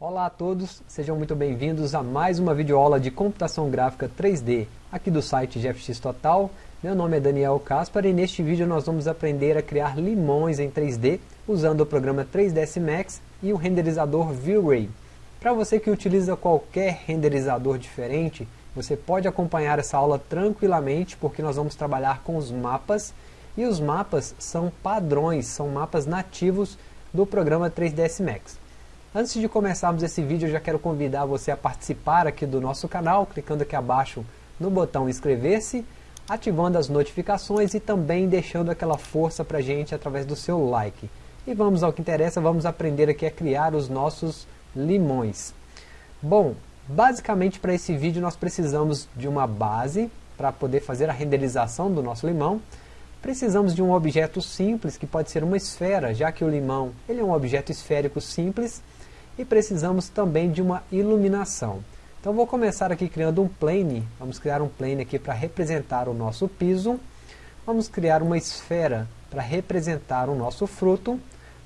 Olá a todos, sejam muito bem-vindos a mais uma videoaula de computação gráfica 3D aqui do site GFX Total. Meu nome é Daniel Caspar e neste vídeo nós vamos aprender a criar limões em 3D usando o programa 3ds Max e o renderizador V-Ray. Para você que utiliza qualquer renderizador diferente, você pode acompanhar essa aula tranquilamente porque nós vamos trabalhar com os mapas e os mapas são padrões, são mapas nativos do programa 3ds Max. Antes de começarmos esse vídeo, eu já quero convidar você a participar aqui do nosso canal, clicando aqui abaixo no botão inscrever-se, ativando as notificações e também deixando aquela força para a gente através do seu like. E vamos ao que interessa, vamos aprender aqui a criar os nossos limões. Bom, basicamente para esse vídeo nós precisamos de uma base para poder fazer a renderização do nosso limão. Precisamos de um objeto simples, que pode ser uma esfera, já que o limão ele é um objeto esférico simples, e precisamos também de uma iluminação. Então vou começar aqui criando um plane, vamos criar um plane aqui para representar o nosso piso, vamos criar uma esfera para representar o nosso fruto,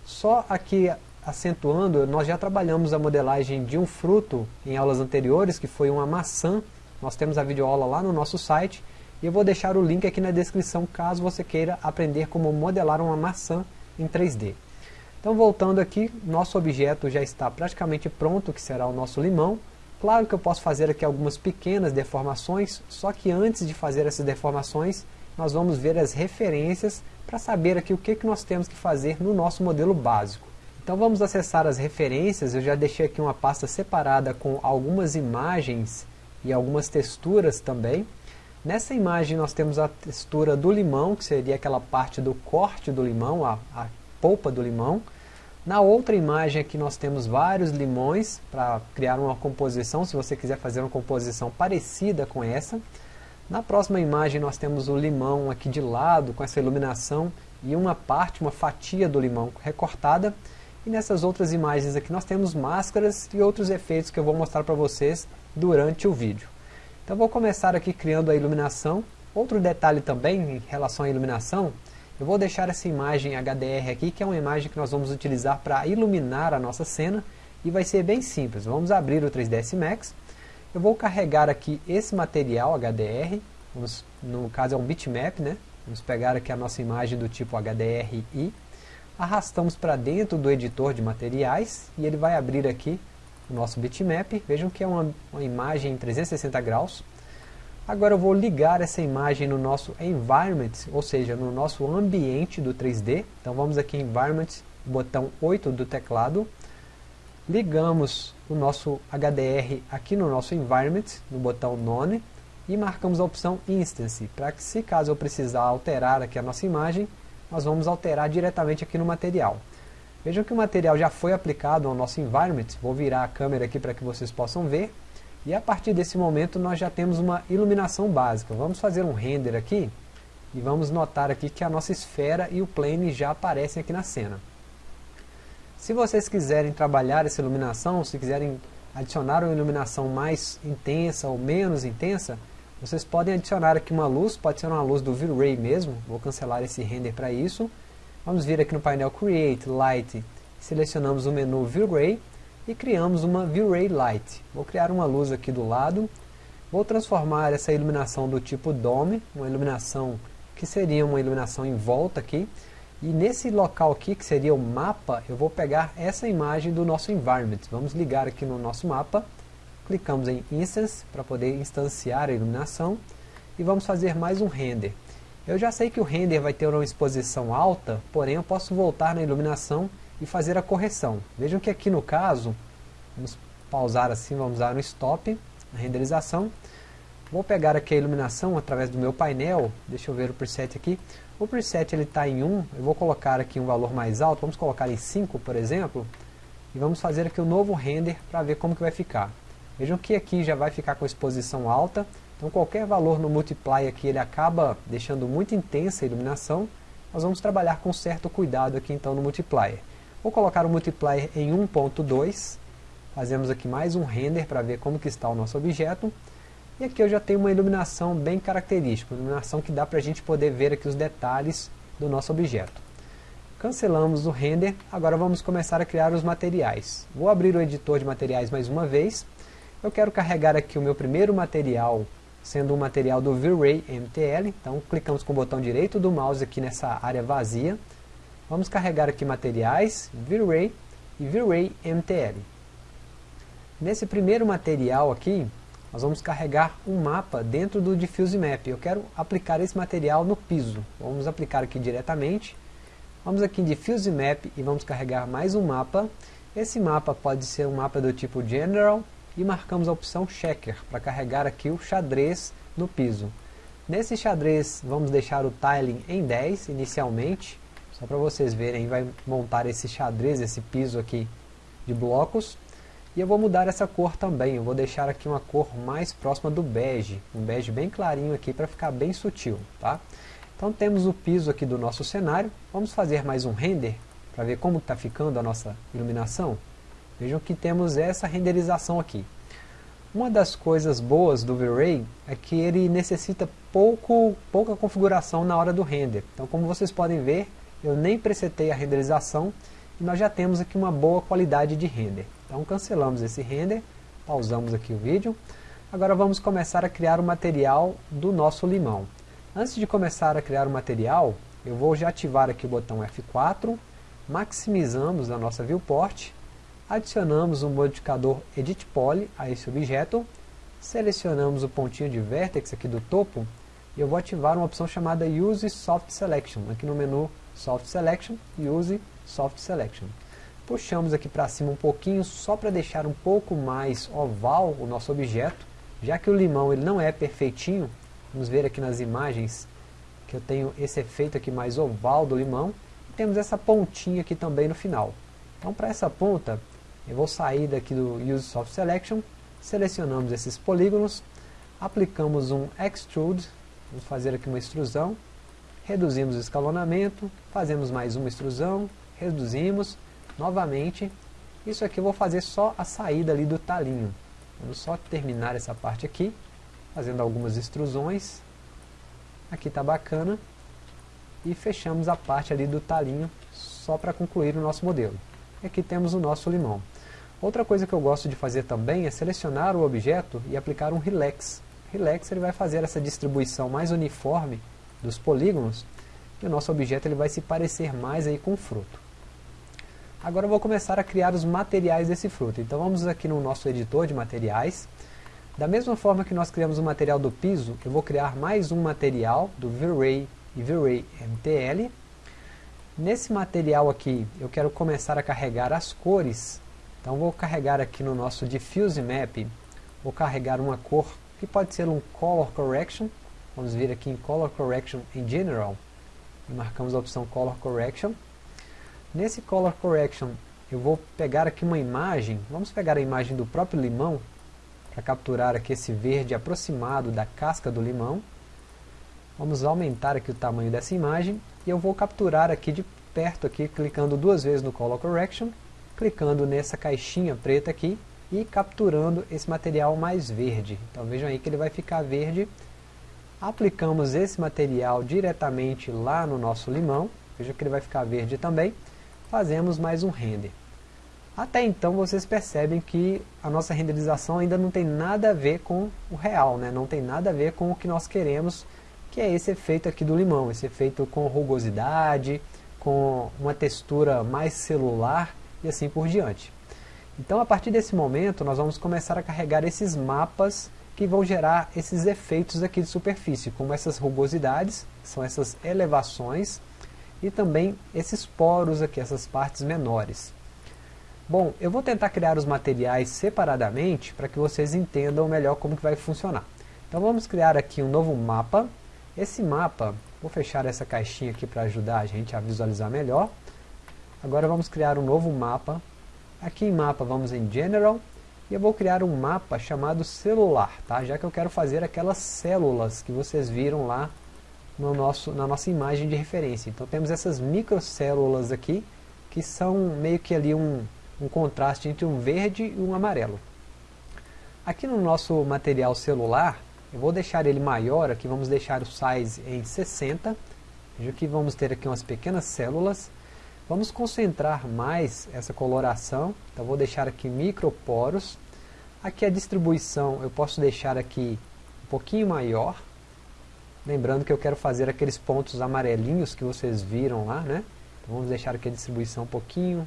só aqui acentuando, nós já trabalhamos a modelagem de um fruto em aulas anteriores, que foi uma maçã, nós temos a videoaula lá no nosso site, e eu vou deixar o link aqui na descrição caso você queira aprender como modelar uma maçã em 3D. Então voltando aqui, nosso objeto já está praticamente pronto, que será o nosso limão. Claro que eu posso fazer aqui algumas pequenas deformações, só que antes de fazer essas deformações, nós vamos ver as referências para saber aqui o que, que nós temos que fazer no nosso modelo básico. Então vamos acessar as referências, eu já deixei aqui uma pasta separada com algumas imagens e algumas texturas também. Nessa imagem nós temos a textura do limão, que seria aquela parte do corte do limão, a, a polpa do limão. Na outra imagem aqui nós temos vários limões para criar uma composição, se você quiser fazer uma composição parecida com essa. Na próxima imagem nós temos o limão aqui de lado, com essa iluminação, e uma parte, uma fatia do limão recortada. E nessas outras imagens aqui nós temos máscaras e outros efeitos que eu vou mostrar para vocês durante o vídeo. Então vou começar aqui criando a iluminação. Outro detalhe também em relação à iluminação, eu vou deixar essa imagem HDR aqui, que é uma imagem que nós vamos utilizar para iluminar a nossa cena, e vai ser bem simples. Vamos abrir o 3ds Max, eu vou carregar aqui esse material HDR, vamos, no caso é um bitmap, né? Vamos pegar aqui a nossa imagem do tipo HDRI, arrastamos para dentro do editor de materiais, e ele vai abrir aqui o nosso bitmap, vejam que é uma, uma imagem em 360 graus, Agora eu vou ligar essa imagem no nosso environment, ou seja, no nosso ambiente do 3D. Então vamos aqui em environment, botão 8 do teclado. Ligamos o nosso HDR aqui no nosso environment, no botão none. E marcamos a opção instance, para que se caso eu precisar alterar aqui a nossa imagem, nós vamos alterar diretamente aqui no material. Vejam que o material já foi aplicado ao nosso environment. Vou virar a câmera aqui para que vocês possam ver. E a partir desse momento nós já temos uma iluminação básica. Vamos fazer um render aqui e vamos notar aqui que a nossa esfera e o plane já aparecem aqui na cena. Se vocês quiserem trabalhar essa iluminação, se quiserem adicionar uma iluminação mais intensa ou menos intensa, vocês podem adicionar aqui uma luz, pode ser uma luz do V-Ray mesmo, vou cancelar esse render para isso. Vamos vir aqui no painel Create, Light, selecionamos o menu V-Ray e criamos uma V-Ray Light. Vou criar uma luz aqui do lado, vou transformar essa iluminação do tipo Dome, uma iluminação que seria uma iluminação em volta aqui, e nesse local aqui, que seria o mapa, eu vou pegar essa imagem do nosso environment. Vamos ligar aqui no nosso mapa, clicamos em Instance para poder instanciar a iluminação, e vamos fazer mais um render. Eu já sei que o render vai ter uma exposição alta, porém eu posso voltar na iluminação e fazer a correção. Vejam que aqui no caso, vamos pausar assim, vamos dar no stop, a renderização. Vou pegar aqui a iluminação através do meu painel, deixa eu ver o preset aqui. O preset está em 1, eu vou colocar aqui um valor mais alto, vamos colocar em 5 por exemplo, e vamos fazer aqui um novo render para ver como que vai ficar. Vejam que aqui já vai ficar com exposição alta, então qualquer valor no multiply aqui ele acaba deixando muito intensa a iluminação, nós vamos trabalhar com certo cuidado aqui então no multiplier. Vou colocar o multiplier em 1.2, fazemos aqui mais um render para ver como que está o nosso objeto, e aqui eu já tenho uma iluminação bem característica, uma iluminação que dá para a gente poder ver aqui os detalhes do nosso objeto. Cancelamos o render, agora vamos começar a criar os materiais. Vou abrir o editor de materiais mais uma vez. Eu quero carregar aqui o meu primeiro material, sendo um material do V-Ray MTL. Então clicamos com o botão direito do mouse aqui nessa área vazia. Vamos carregar aqui materiais, V-Ray e V-Ray MTL. Nesse primeiro material aqui, nós vamos carregar um mapa dentro do Diffuse Map. Eu quero aplicar esse material no piso. Vamos aplicar aqui diretamente. Vamos aqui em Diffuse Map e vamos carregar mais um mapa. Esse mapa pode ser um mapa do tipo General e marcamos a opção Checker para carregar aqui o xadrez no piso. Nesse xadrez vamos deixar o tiling em 10 inicialmente, só para vocês verem, vai montar esse xadrez, esse piso aqui de blocos. E eu vou mudar essa cor também, eu vou deixar aqui uma cor mais próxima do bege, um bege bem clarinho aqui para ficar bem sutil, tá? Então temos o piso aqui do nosso cenário, vamos fazer mais um render para ver como está ficando a nossa iluminação. Vejam que temos essa renderização aqui. Uma das coisas boas do V-Ray é que ele necessita pouco, pouca configuração na hora do render. Então como vocês podem ver, eu nem presetei a renderização e nós já temos aqui uma boa qualidade de render. Então cancelamos esse render, pausamos aqui o vídeo. Agora vamos começar a criar o material do nosso limão. Antes de começar a criar o material, eu vou já ativar aqui o botão F4, maximizamos a nossa viewport, adicionamos o modificador Edit Poly a esse objeto, selecionamos o pontinho de vertex aqui do topo, e eu vou ativar uma opção chamada Use Soft Selection, aqui no menu Soft Selection, Use Soft Selection. Puxamos aqui para cima um pouquinho, só para deixar um pouco mais oval o nosso objeto, já que o limão ele não é perfeitinho, vamos ver aqui nas imagens que eu tenho esse efeito aqui mais oval do limão, e temos essa pontinha aqui também no final. Então para essa ponta, eu vou sair daqui do Use Soft Selection, selecionamos esses polígonos, aplicamos um Extrude, vamos fazer aqui uma extrusão, reduzimos o escalonamento, fazemos mais uma extrusão, reduzimos, novamente, isso aqui eu vou fazer só a saída ali do talinho. Vamos só terminar essa parte aqui, fazendo algumas extrusões. Aqui está bacana. E fechamos a parte ali do talinho, só para concluir o nosso modelo. Aqui temos o nosso limão. Outra coisa que eu gosto de fazer também é selecionar o objeto e aplicar um Relax. Relax ele vai fazer essa distribuição mais uniforme dos polígonos e o nosso objeto ele vai se parecer mais aí com o fruto. Agora eu vou começar a criar os materiais desse fruto. Então vamos aqui no nosso editor de materiais. Da mesma forma que nós criamos o material do piso, eu vou criar mais um material do V-Ray e V-Ray MTL. Nesse material aqui, eu quero começar a carregar as cores. Então vou carregar aqui no nosso Diffuse Map, vou carregar uma cor que pode ser um Color Correction. Vamos vir aqui em Color Correction em General e marcamos a opção Color Correction. Nesse Color Correction, eu vou pegar aqui uma imagem, vamos pegar a imagem do próprio limão, para capturar aqui esse verde aproximado da casca do limão. Vamos aumentar aqui o tamanho dessa imagem, e eu vou capturar aqui de perto, aqui, clicando duas vezes no Color Correction, clicando nessa caixinha preta aqui, e capturando esse material mais verde. Então vejam aí que ele vai ficar verde. Aplicamos esse material diretamente lá no nosso limão, veja que ele vai ficar verde também fazemos mais um render. Até então vocês percebem que a nossa renderização ainda não tem nada a ver com o real, né? não tem nada a ver com o que nós queremos, que é esse efeito aqui do limão, esse efeito com rugosidade, com uma textura mais celular e assim por diante. Então a partir desse momento nós vamos começar a carregar esses mapas que vão gerar esses efeitos aqui de superfície, como essas rugosidades, são essas elevações, e também esses poros aqui, essas partes menores. Bom, eu vou tentar criar os materiais separadamente para que vocês entendam melhor como que vai funcionar. Então vamos criar aqui um novo mapa. Esse mapa, vou fechar essa caixinha aqui para ajudar a gente a visualizar melhor. Agora vamos criar um novo mapa. Aqui em mapa vamos em General e eu vou criar um mapa chamado celular, tá? já que eu quero fazer aquelas células que vocês viram lá no nosso, na nossa imagem de referência. Então temos essas microcélulas aqui, que são meio que ali um, um contraste entre um verde e um amarelo. Aqui no nosso material celular, eu vou deixar ele maior, aqui vamos deixar o size em 60, veja que vamos ter aqui umas pequenas células. Vamos concentrar mais essa coloração, então vou deixar aqui microporos. Aqui a distribuição eu posso deixar aqui um pouquinho maior. Lembrando que eu quero fazer aqueles pontos amarelinhos que vocês viram lá, né? Então vamos deixar aqui a distribuição um pouquinho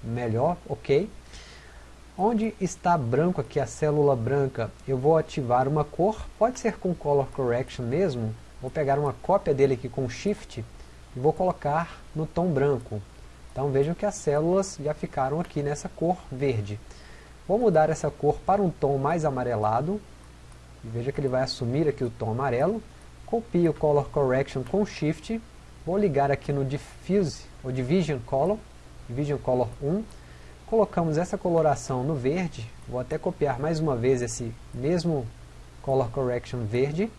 melhor, ok. Onde está branco aqui, a célula branca, eu vou ativar uma cor, pode ser com Color Correction mesmo, vou pegar uma cópia dele aqui com Shift e vou colocar no tom branco. Então vejam que as células já ficaram aqui nessa cor verde. Vou mudar essa cor para um tom mais amarelado. Veja que ele vai assumir aqui o tom amarelo. Copio o Color Correction com Shift. Vou ligar aqui no Diffuse, ou Division Color, Division Color 1. Colocamos essa coloração no verde. Vou até copiar mais uma vez esse mesmo Color Correction verde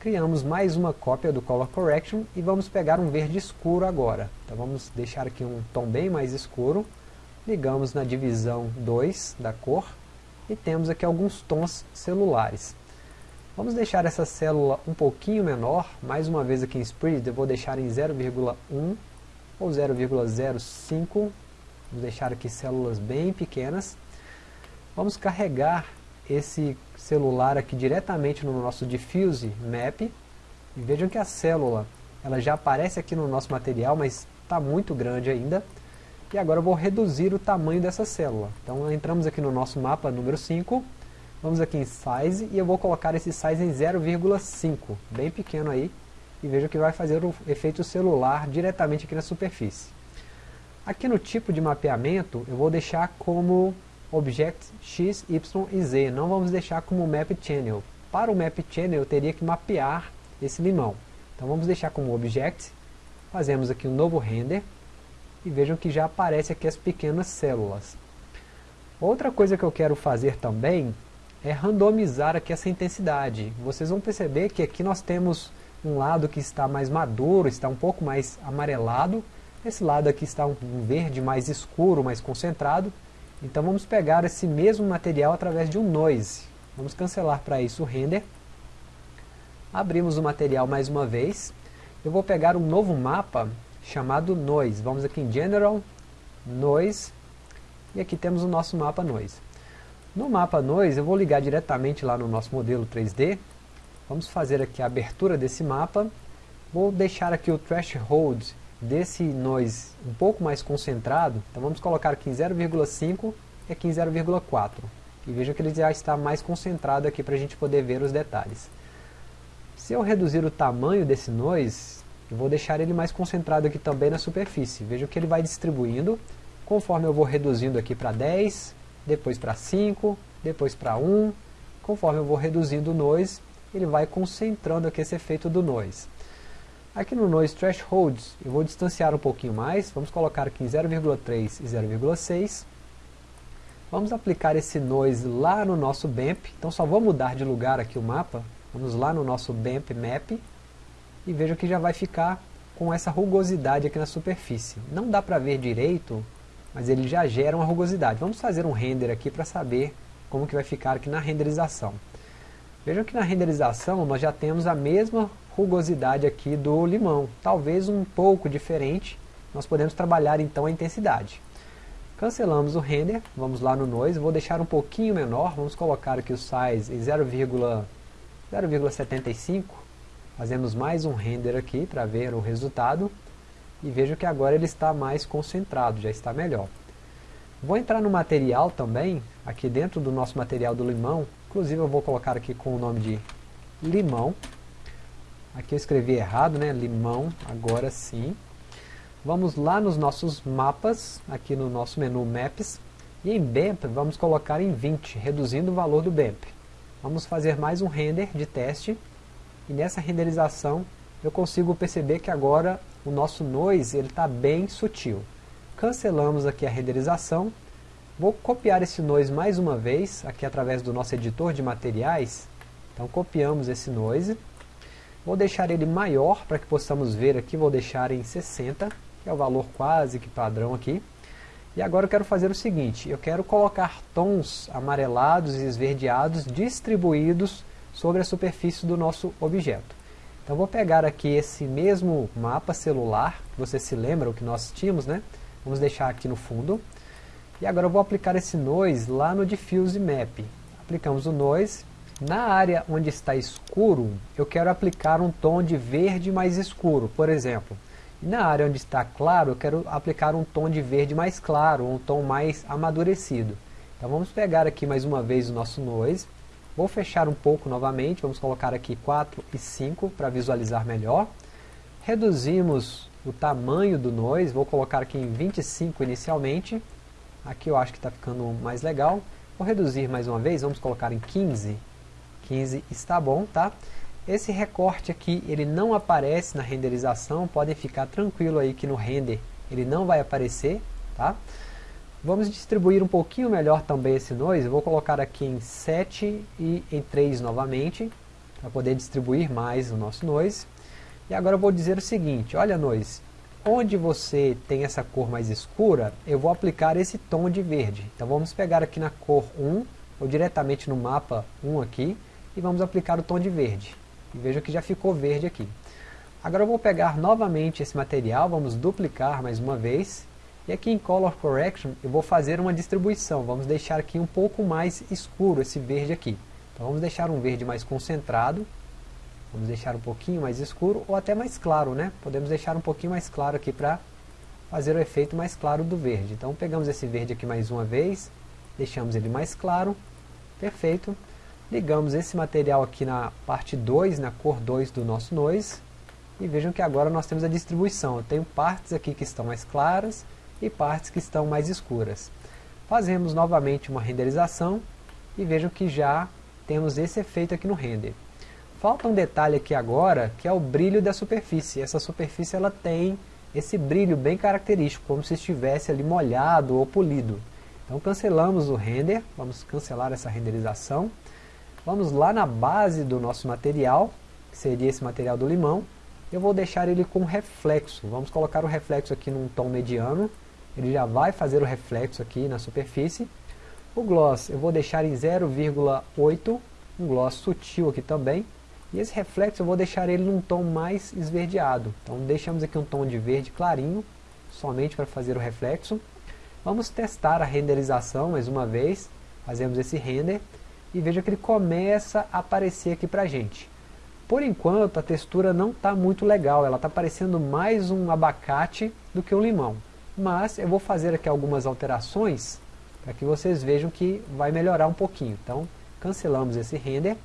criamos mais uma cópia do Color Correction e vamos pegar um verde escuro agora. Então vamos deixar aqui um tom bem mais escuro, ligamos na divisão 2 da cor e temos aqui alguns tons celulares. Vamos deixar essa célula um pouquinho menor, mais uma vez aqui em Spread eu vou deixar em 0,1 ou 0,05, vamos deixar aqui células bem pequenas. Vamos carregar esse celular aqui diretamente no nosso Diffuse Map. E vejam que a célula ela já aparece aqui no nosso material, mas está muito grande ainda. E agora eu vou reduzir o tamanho dessa célula. Então entramos aqui no nosso mapa número 5, vamos aqui em Size e eu vou colocar esse Size em 0,5, bem pequeno aí. E veja que vai fazer o efeito celular diretamente aqui na superfície. Aqui no tipo de mapeamento eu vou deixar como Object X, Y e Z. Não vamos deixar como Map Channel. Para o Map Channel eu teria que mapear esse limão. Então vamos deixar como Object. Fazemos aqui um novo render. E vejam que já aparece aqui as pequenas células. Outra coisa que eu quero fazer também é randomizar aqui essa intensidade. Vocês vão perceber que aqui nós temos um lado que está mais maduro, está um pouco mais amarelado. Esse lado aqui está um verde mais escuro, mais concentrado. Então vamos pegar esse mesmo material através de um noise. Vamos cancelar para isso o render. Abrimos o material mais uma vez. Eu vou pegar um novo mapa chamado noise. Vamos aqui em General, Noise. E aqui temos o nosso mapa noise. No mapa noise eu vou ligar diretamente lá no nosso modelo 3D. Vamos fazer aqui a abertura desse mapa. Vou deixar aqui o threshold desse noise um pouco mais concentrado, então vamos colocar aqui em 0,5 e aqui em 0,4. E veja que ele já está mais concentrado aqui para a gente poder ver os detalhes. Se eu reduzir o tamanho desse noise, eu vou deixar ele mais concentrado aqui também na superfície. Veja que ele vai distribuindo, conforme eu vou reduzindo aqui para 10, depois para 5, depois para 1. Conforme eu vou reduzindo o noise, ele vai concentrando aqui esse efeito do noise. Aqui no Noise Thresholds, eu vou distanciar um pouquinho mais, vamos colocar aqui em 0,3 e 0,6. Vamos aplicar esse Noise lá no nosso BAMP, então só vou mudar de lugar aqui o mapa, vamos lá no nosso BAMP Map, e veja que já vai ficar com essa rugosidade aqui na superfície. Não dá para ver direito, mas ele já gera uma rugosidade. Vamos fazer um render aqui para saber como que vai ficar aqui na renderização. Vejam que na renderização nós já temos a mesma rugosidade aqui do limão. Talvez um pouco diferente, nós podemos trabalhar então a intensidade. Cancelamos o render, vamos lá no noise, vou deixar um pouquinho menor, vamos colocar aqui o size em 0,75, fazemos mais um render aqui para ver o resultado, e vejo que agora ele está mais concentrado, já está melhor. Vou entrar no material também, aqui dentro do nosso material do limão, inclusive eu vou colocar aqui com o nome de limão, Aqui eu escrevi errado, né? Limão, agora sim. Vamos lá nos nossos mapas, aqui no nosso menu Maps. E em BAMP vamos colocar em 20, reduzindo o valor do BAMP. Vamos fazer mais um render de teste. E nessa renderização eu consigo perceber que agora o nosso noise está bem sutil. Cancelamos aqui a renderização. Vou copiar esse noise mais uma vez, aqui através do nosso editor de materiais. Então copiamos esse noise Vou deixar ele maior para que possamos ver aqui, vou deixar em 60, que é o valor quase que padrão aqui. E agora eu quero fazer o seguinte, eu quero colocar tons amarelados e esverdeados distribuídos sobre a superfície do nosso objeto. Então vou pegar aqui esse mesmo mapa celular, você se lembra o que nós tínhamos, né? Vamos deixar aqui no fundo. E agora eu vou aplicar esse noise lá no Diffuse Map. Aplicamos o noise. Na área onde está escuro, eu quero aplicar um tom de verde mais escuro, por exemplo. Na área onde está claro, eu quero aplicar um tom de verde mais claro, um tom mais amadurecido. Então vamos pegar aqui mais uma vez o nosso noise. Vou fechar um pouco novamente, vamos colocar aqui 4 e 5 para visualizar melhor. Reduzimos o tamanho do noise, vou colocar aqui em 25 inicialmente. Aqui eu acho que está ficando mais legal. Vou reduzir mais uma vez, vamos colocar em 15. 15 está bom, tá? Esse recorte aqui, ele não aparece na renderização, podem ficar tranquilo aí que no render ele não vai aparecer, tá? Vamos distribuir um pouquinho melhor também esse noise, vou colocar aqui em 7 e em 3 novamente, para poder distribuir mais o nosso noise. E agora eu vou dizer o seguinte, olha noise, onde você tem essa cor mais escura, eu vou aplicar esse tom de verde. Então vamos pegar aqui na cor 1, ou diretamente no mapa 1 aqui, e vamos aplicar o tom de verde. E veja que já ficou verde aqui. Agora eu vou pegar novamente esse material, vamos duplicar mais uma vez. E aqui em Color Correction eu vou fazer uma distribuição. Vamos deixar aqui um pouco mais escuro esse verde aqui. Então vamos deixar um verde mais concentrado. Vamos deixar um pouquinho mais escuro ou até mais claro, né? Podemos deixar um pouquinho mais claro aqui para fazer o efeito mais claro do verde. Então pegamos esse verde aqui mais uma vez, deixamos ele mais claro, perfeito. Ligamos esse material aqui na parte 2, na cor 2 do nosso noise. E vejam que agora nós temos a distribuição. Eu tenho partes aqui que estão mais claras e partes que estão mais escuras. Fazemos novamente uma renderização e vejam que já temos esse efeito aqui no render. Falta um detalhe aqui agora, que é o brilho da superfície. Essa superfície ela tem esse brilho bem característico, como se estivesse ali molhado ou polido. Então cancelamos o render, vamos cancelar essa renderização. Vamos lá na base do nosso material, que seria esse material do limão. Eu vou deixar ele com reflexo. Vamos colocar o reflexo aqui num tom mediano. Ele já vai fazer o reflexo aqui na superfície. O gloss eu vou deixar em 0,8, um gloss sutil aqui também. E esse reflexo eu vou deixar ele num tom mais esverdeado. Então deixamos aqui um tom de verde clarinho, somente para fazer o reflexo. Vamos testar a renderização mais uma vez. Fazemos esse render e veja que ele começa a aparecer aqui pra gente. Por enquanto a textura não está muito legal, ela está parecendo mais um abacate do que um limão. Mas eu vou fazer aqui algumas alterações para que vocês vejam que vai melhorar um pouquinho. Então cancelamos esse render.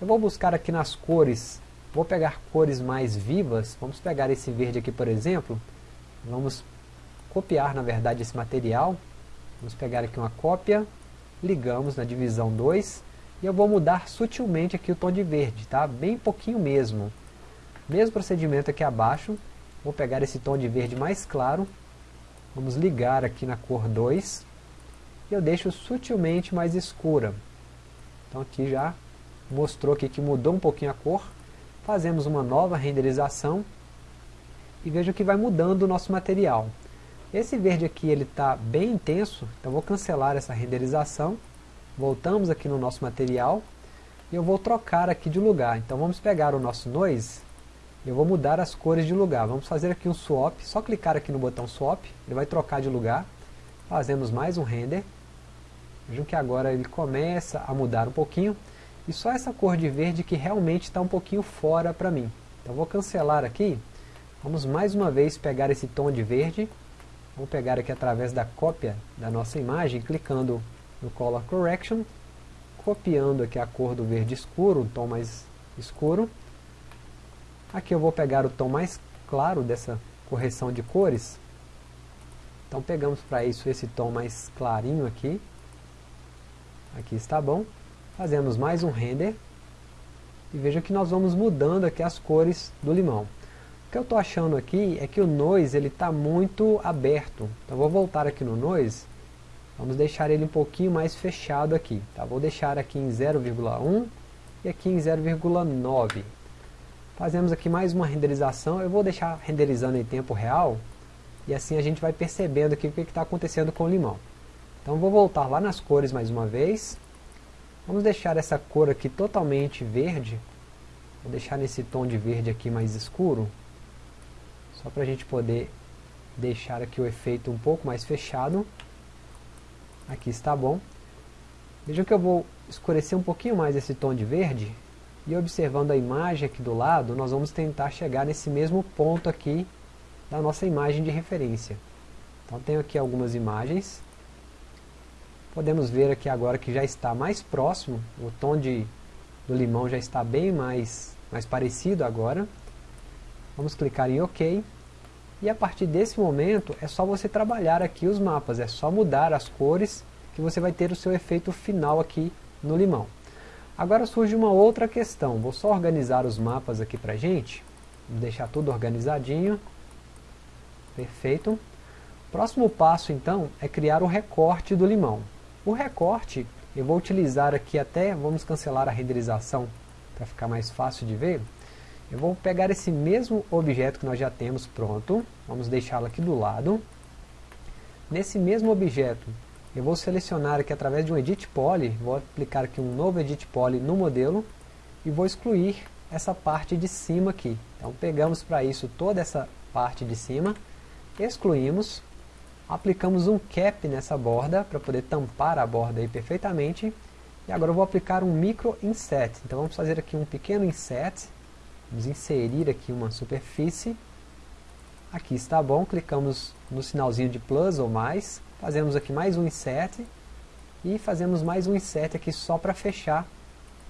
Eu vou buscar aqui nas cores, vou pegar cores mais vivas, vamos pegar esse verde aqui por exemplo, vamos copiar na verdade esse material, vamos pegar aqui uma cópia, ligamos na divisão 2 e eu vou mudar sutilmente aqui o tom de verde, tá? Bem pouquinho mesmo. Mesmo procedimento aqui abaixo, vou pegar esse tom de verde mais claro, vamos ligar aqui na cor 2 e eu deixo sutilmente mais escura. Então aqui já mostrou aqui que mudou um pouquinho a cor. Fazemos uma nova renderização e veja que vai mudando o nosso material. Esse verde aqui ele está bem intenso, então vou cancelar essa renderização. Voltamos aqui no nosso material e eu vou trocar aqui de lugar. Então vamos pegar o nosso noise, eu vou mudar as cores de lugar. Vamos fazer aqui um swap, só clicar aqui no botão swap, ele vai trocar de lugar. Fazemos mais um render. Vejam que agora ele começa a mudar um pouquinho. E só essa cor de verde que realmente está um pouquinho fora para mim. Então vou cancelar aqui. Vamos mais uma vez pegar esse tom de verde Vamos pegar aqui através da cópia da nossa imagem, clicando no Color Correction, copiando aqui a cor do verde escuro, um tom mais escuro. Aqui eu vou pegar o tom mais claro dessa correção de cores. Então pegamos para isso esse tom mais clarinho aqui. Aqui está bom. Fazemos mais um render. E veja que nós vamos mudando aqui as cores do limão que eu estou achando aqui é que o noise ele está muito aberto. Então vou voltar aqui no noise. Vamos deixar ele um pouquinho mais fechado aqui. Tá? Vou deixar aqui em 0,1 e aqui em 0,9. Fazemos aqui mais uma renderização. Eu vou deixar renderizando em tempo real. E assim a gente vai percebendo aqui o que está acontecendo com o limão. Então vou voltar lá nas cores mais uma vez. Vamos deixar essa cor aqui totalmente verde. Vou deixar nesse tom de verde aqui mais escuro, só para a gente poder deixar aqui o efeito um pouco mais fechado. Aqui está bom. Vejam que eu vou escurecer um pouquinho mais esse tom de verde, e observando a imagem aqui do lado, nós vamos tentar chegar nesse mesmo ponto aqui da nossa imagem de referência. Então tenho aqui algumas imagens. Podemos ver aqui agora que já está mais próximo, o tom de, do limão já está bem mais, mais parecido agora. Vamos clicar em OK. E a partir desse momento é só você trabalhar aqui os mapas, é só mudar as cores que você vai ter o seu efeito final aqui no limão. Agora surge uma outra questão, vou só organizar os mapas aqui pra gente, vou deixar tudo organizadinho, perfeito. Próximo passo então é criar o recorte do limão. O recorte eu vou utilizar aqui até, vamos cancelar a renderização para ficar mais fácil de ver. Eu vou pegar esse mesmo objeto que nós já temos pronto, vamos deixá-lo aqui do lado. Nesse mesmo objeto eu vou selecionar aqui através de um Edit Poly, vou aplicar aqui um novo Edit Poly no modelo e vou excluir essa parte de cima aqui. Então pegamos para isso toda essa parte de cima, excluímos, aplicamos um Cap nessa borda para poder tampar a borda aí perfeitamente e agora eu vou aplicar um Micro Inset. Então vamos fazer aqui um pequeno Inset, vamos inserir aqui uma superfície, aqui está bom, clicamos no sinalzinho de plus ou mais, Fazemos aqui mais um insert e fazemos mais um insert aqui só para fechar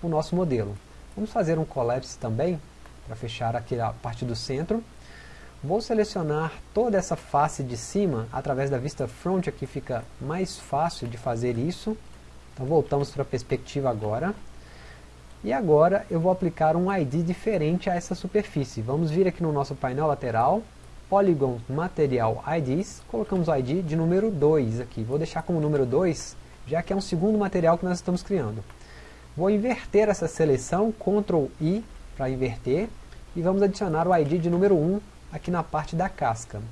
o nosso modelo. Vamos fazer um collapse também, para fechar aqui a parte do centro. Vou selecionar toda essa face de cima, através da vista front aqui fica mais fácil de fazer isso. Então voltamos para a perspectiva agora. E agora eu vou aplicar um ID diferente a essa superfície. Vamos vir aqui no nosso painel lateral, Polygon Material IDs, colocamos o ID de número 2 aqui. Vou deixar como número 2, já que é um segundo material que nós estamos criando. Vou inverter essa seleção, Ctrl I para inverter, e vamos adicionar o ID de número 1 aqui na parte da casca.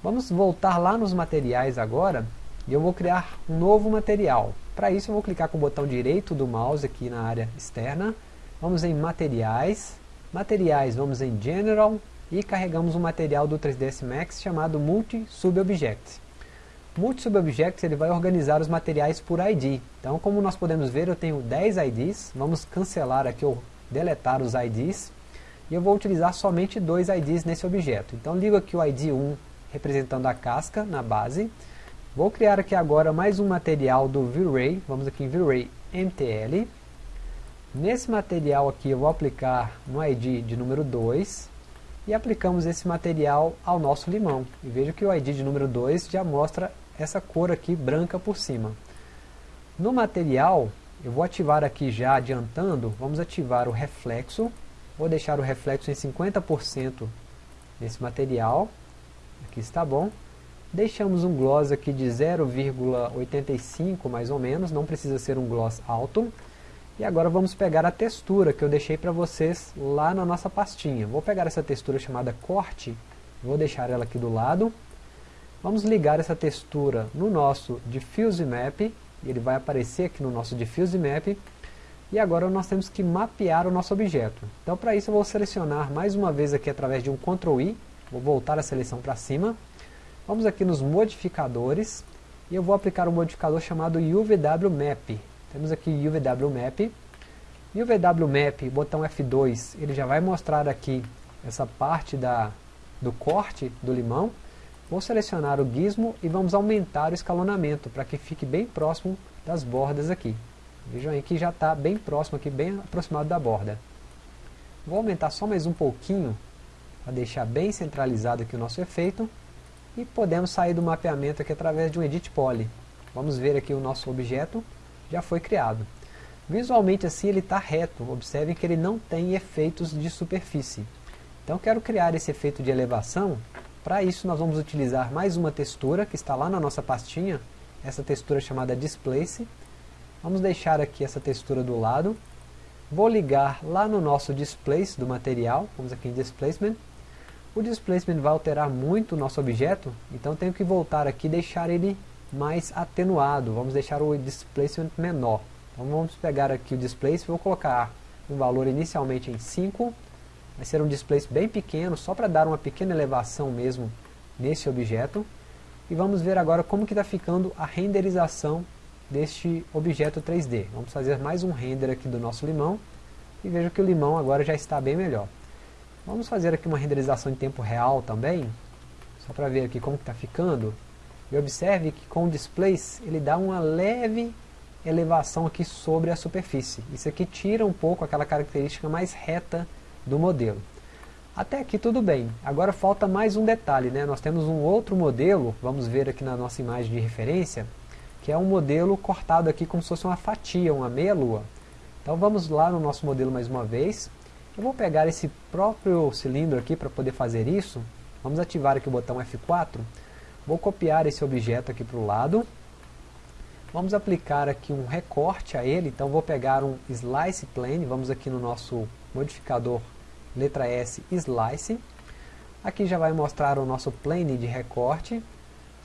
Vamos voltar lá nos materiais agora, e eu vou criar um novo material. Para isso eu vou clicar com o botão direito do mouse aqui na área externa, vamos em materiais, materiais vamos em General, e carregamos um material do 3ds Max chamado Multi-Subobject. Multi-Subobject ele vai organizar os materiais por ID. Então, como nós podemos ver, eu tenho 10 IDs. Vamos cancelar aqui ou deletar os IDs. E eu vou utilizar somente dois IDs nesse objeto. Então, ligo aqui o ID 1 representando a casca na base. Vou criar aqui agora mais um material do V-Ray. Vamos aqui em V-Ray MTL. Nesse material aqui eu vou aplicar um ID de número 2 e aplicamos esse material ao nosso limão. E veja que o ID de número 2 já mostra essa cor aqui branca por cima. No material, eu vou ativar aqui já adiantando, vamos ativar o reflexo, vou deixar o reflexo em 50% nesse material, aqui está bom. Deixamos um gloss aqui de 0,85 mais ou menos, não precisa ser um gloss alto. E agora vamos pegar a textura que eu deixei para vocês lá na nossa pastinha. Vou pegar essa textura chamada corte, vou deixar ela aqui do lado. Vamos ligar essa textura no nosso Diffuse Map, ele vai aparecer aqui no nosso Diffuse Map. E agora nós temos que mapear o nosso objeto. Então para isso eu vou selecionar mais uma vez aqui através de um Ctrl I, vou voltar a seleção para cima. Vamos aqui nos modificadores, e eu vou aplicar um modificador chamado UVW Map. Temos aqui UVW Map. E o VW Map, botão F2, ele já vai mostrar aqui essa parte da, do corte do limão. Vou selecionar o gizmo e vamos aumentar o escalonamento para que fique bem próximo das bordas aqui. Vejam aí que já está bem próximo aqui, bem aproximado da borda. Vou aumentar só mais um pouquinho para deixar bem centralizado aqui o nosso efeito. E podemos sair do mapeamento aqui através de um Edit Poly. Vamos ver aqui o nosso objeto já foi criado. Visualmente assim ele está reto, observem que ele não tem efeitos de superfície. Então quero criar esse efeito de elevação, para isso nós vamos utilizar mais uma textura que está lá na nossa pastinha, essa textura chamada Displace. Vamos deixar aqui essa textura do lado, vou ligar lá no nosso Displace do material, vamos aqui em Displacement. O Displacement vai alterar muito o nosso objeto, então tenho que voltar aqui e deixar ele mais atenuado, vamos deixar o displacement menor. Então vamos pegar aqui o displacement, vou colocar um valor inicialmente em 5, vai ser um display bem pequeno, só para dar uma pequena elevação mesmo nesse objeto. E vamos ver agora como que está ficando a renderização deste objeto 3D. Vamos fazer mais um render aqui do nosso limão, e veja que o limão agora já está bem melhor. Vamos fazer aqui uma renderização em tempo real também, só para ver aqui como está ficando. E observe que com o displace ele dá uma leve elevação aqui sobre a superfície. Isso aqui tira um pouco aquela característica mais reta do modelo. Até aqui tudo bem. Agora falta mais um detalhe. Né? Nós temos um outro modelo, vamos ver aqui na nossa imagem de referência, que é um modelo cortado aqui como se fosse uma fatia, uma meia-lua. Então vamos lá no nosso modelo mais uma vez. Eu vou pegar esse próprio cilindro aqui para poder fazer isso. Vamos ativar aqui o botão F4. Vou copiar esse objeto aqui para o lado. Vamos aplicar aqui um recorte a ele. Então vou pegar um Slice Plane. Vamos aqui no nosso modificador letra S Slice. Aqui já vai mostrar o nosso plane de recorte.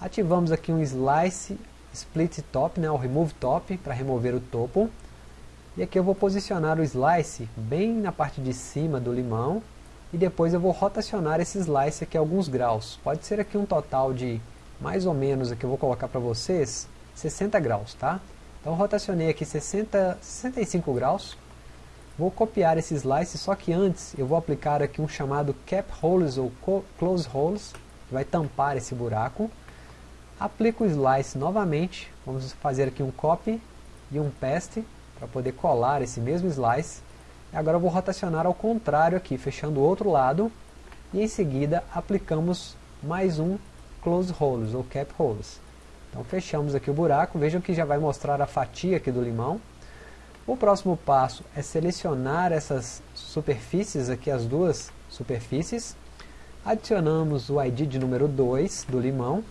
Ativamos aqui um Slice Split Top, né, o Remove Top, para remover o topo. E aqui eu vou posicionar o slice bem na parte de cima do limão e depois eu vou rotacionar esse slice aqui alguns graus. Pode ser aqui um total de mais ou menos, aqui eu vou colocar para vocês, 60 graus, tá? Então rotacionei aqui 60, 65 graus. Vou copiar esse slice, só que antes eu vou aplicar aqui um chamado cap holes ou close holes, que vai tampar esse buraco. Aplico o slice novamente, vamos fazer aqui um copy e um paste para poder colar esse mesmo slice. Agora eu vou rotacionar ao contrário aqui, fechando o outro lado. E em seguida aplicamos mais um close holes ou cap holes. Então fechamos aqui o buraco, vejam que já vai mostrar a fatia aqui do limão. O próximo passo é selecionar essas superfícies aqui, as duas superfícies. Adicionamos o ID de número 2 do limão.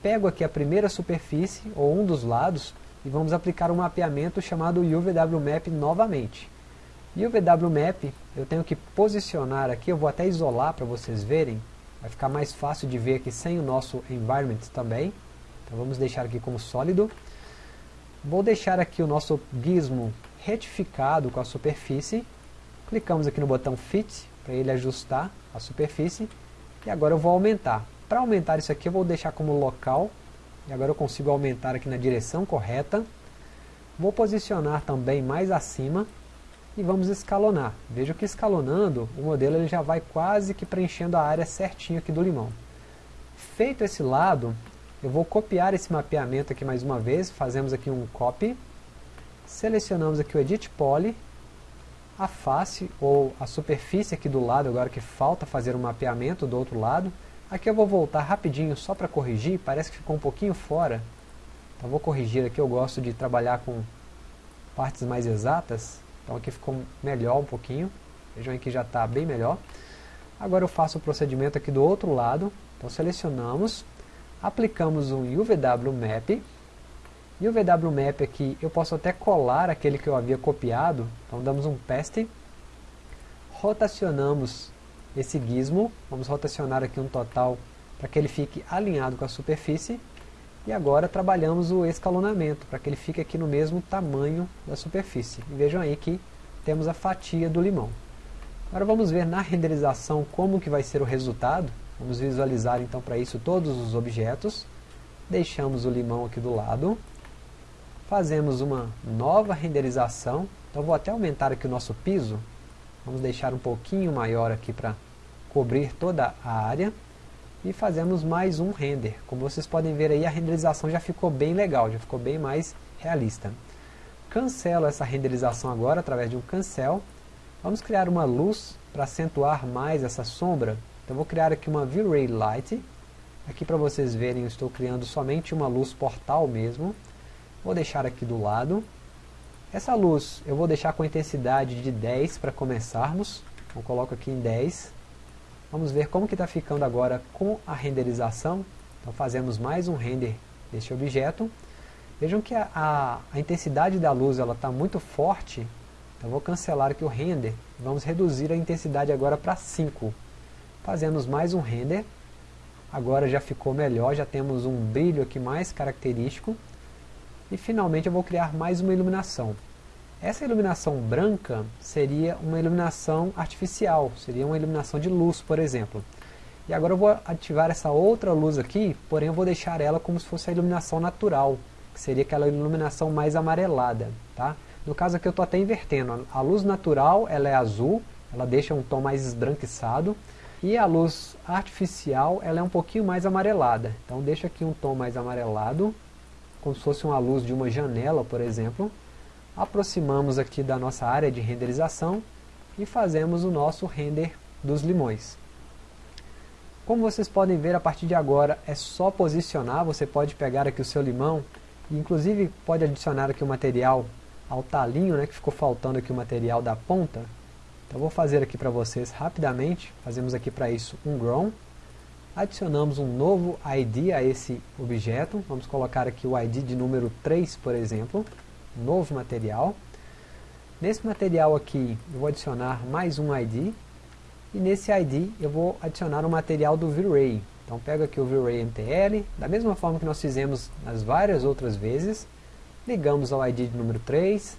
Pego aqui a primeira superfície, ou um dos lados, e vamos aplicar um mapeamento chamado UVWMap novamente. UVWMap eu tenho que posicionar aqui, eu vou até isolar para vocês verem, vai ficar mais fácil de ver aqui sem o nosso environment também. Então vamos deixar aqui como sólido. Vou deixar aqui o nosso gizmo retificado com a superfície. Clicamos aqui no botão Fit para ele ajustar a superfície. E agora eu vou aumentar. Para aumentar isso aqui eu vou deixar como local e agora eu consigo aumentar aqui na direção correta. Vou posicionar também mais acima e vamos escalonar. Veja que escalonando, o modelo ele já vai quase que preenchendo a área certinho aqui do limão. Feito esse lado, eu vou copiar esse mapeamento aqui mais uma vez, fazemos aqui um copy, selecionamos aqui o Edit Poly, a face ou a superfície aqui do lado, agora que falta fazer o um mapeamento do outro lado, Aqui eu vou voltar rapidinho só para corrigir, parece que ficou um pouquinho fora. Então vou corrigir aqui, eu gosto de trabalhar com partes mais exatas. Então aqui ficou melhor um pouquinho. Vejam aí que já está bem melhor. Agora eu faço o procedimento aqui do outro lado. Então selecionamos, aplicamos um UVW Map. E o Map aqui, eu posso até colar aquele que eu havia copiado. Então damos um paste, rotacionamos esse gizmo, vamos rotacionar aqui um total para que ele fique alinhado com a superfície, e agora trabalhamos o escalonamento, para que ele fique aqui no mesmo tamanho da superfície. E vejam aí que temos a fatia do limão. Agora vamos ver na renderização como que vai ser o resultado. Vamos visualizar então para isso todos os objetos. Deixamos o limão aqui do lado. Fazemos uma nova renderização. Então vou até aumentar aqui o nosso piso. Vamos deixar um pouquinho maior aqui para cobrir toda a área e fazemos mais um render. Como vocês podem ver aí, a renderização já ficou bem legal, já ficou bem mais realista. Cancelo essa renderização agora através de um cancel. Vamos criar uma luz para acentuar mais essa sombra. Então vou criar aqui uma V-Ray Light. Aqui para vocês verem, eu estou criando somente uma luz portal mesmo. Vou deixar aqui do lado. Essa luz eu vou deixar com intensidade de 10 para começarmos. Eu coloco aqui em 10. Vamos ver como que está ficando agora com a renderização. Então fazemos mais um render deste objeto. Vejam que a, a, a intensidade da luz está muito forte. Então vou cancelar aqui o render. Vamos reduzir a intensidade agora para 5. Fazemos mais um render. Agora já ficou melhor, já temos um brilho aqui mais característico. E finalmente eu vou criar mais uma iluminação. Essa iluminação branca seria uma iluminação artificial, seria uma iluminação de luz, por exemplo. E agora eu vou ativar essa outra luz aqui, porém eu vou deixar ela como se fosse a iluminação natural, que seria aquela iluminação mais amarelada. Tá? No caso aqui eu estou até invertendo, a luz natural ela é azul, ela deixa um tom mais esbranquiçado, e a luz artificial ela é um pouquinho mais amarelada. Então deixa aqui um tom mais amarelado, como se fosse uma luz de uma janela, por exemplo aproximamos aqui da nossa área de renderização e fazemos o nosso render dos limões. Como vocês podem ver, a partir de agora é só posicionar, você pode pegar aqui o seu limão, e inclusive pode adicionar aqui o material ao talinho, né, que ficou faltando aqui o material da ponta. Então vou fazer aqui para vocês rapidamente, fazemos aqui para isso um grown, adicionamos um novo ID a esse objeto, vamos colocar aqui o ID de número 3, por exemplo, novo material. Nesse material aqui eu vou adicionar mais um ID e nesse ID eu vou adicionar o material do V-Ray. Então pego aqui o V-Ray MTL, da mesma forma que nós fizemos nas várias outras vezes, ligamos ao ID de número 3,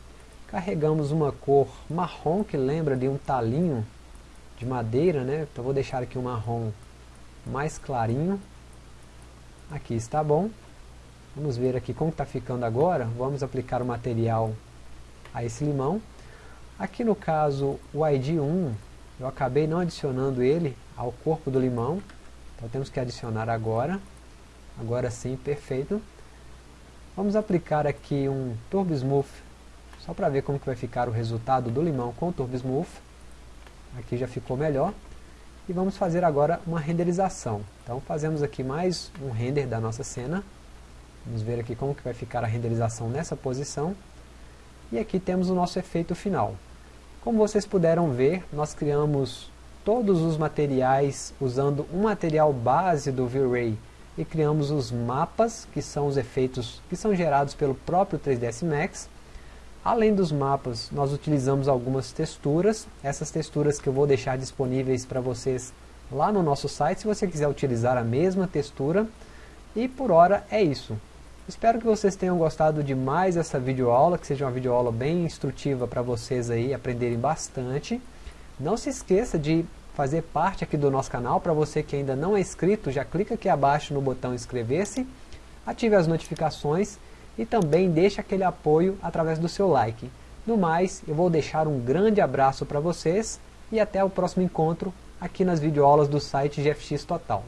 carregamos uma cor marrom que lembra de um talinho de madeira, né? então vou deixar aqui um marrom mais clarinho, aqui está bom, Vamos ver aqui como está ficando agora. Vamos aplicar o material a esse limão. Aqui no caso, o ID1, eu acabei não adicionando ele ao corpo do limão. Então temos que adicionar agora. Agora sim, perfeito. Vamos aplicar aqui um Turbo Smooth, só para ver como que vai ficar o resultado do limão com o Turbo Smooth. Aqui já ficou melhor. E vamos fazer agora uma renderização. Então fazemos aqui mais um render da nossa cena. Vamos ver aqui como que vai ficar a renderização nessa posição. E aqui temos o nosso efeito final. Como vocês puderam ver, nós criamos todos os materiais usando um material base do V-Ray e criamos os mapas, que são os efeitos que são gerados pelo próprio 3ds Max. Além dos mapas, nós utilizamos algumas texturas, essas texturas que eu vou deixar disponíveis para vocês lá no nosso site, se você quiser utilizar a mesma textura. E por hora é isso. Espero que vocês tenham gostado de mais essa videoaula, que seja uma videoaula bem instrutiva para vocês aí aprenderem bastante. Não se esqueça de fazer parte aqui do nosso canal, para você que ainda não é inscrito, já clica aqui abaixo no botão inscrever-se, ative as notificações e também deixe aquele apoio através do seu like. No mais, eu vou deixar um grande abraço para vocês e até o próximo encontro aqui nas videoaulas do site GFX Total.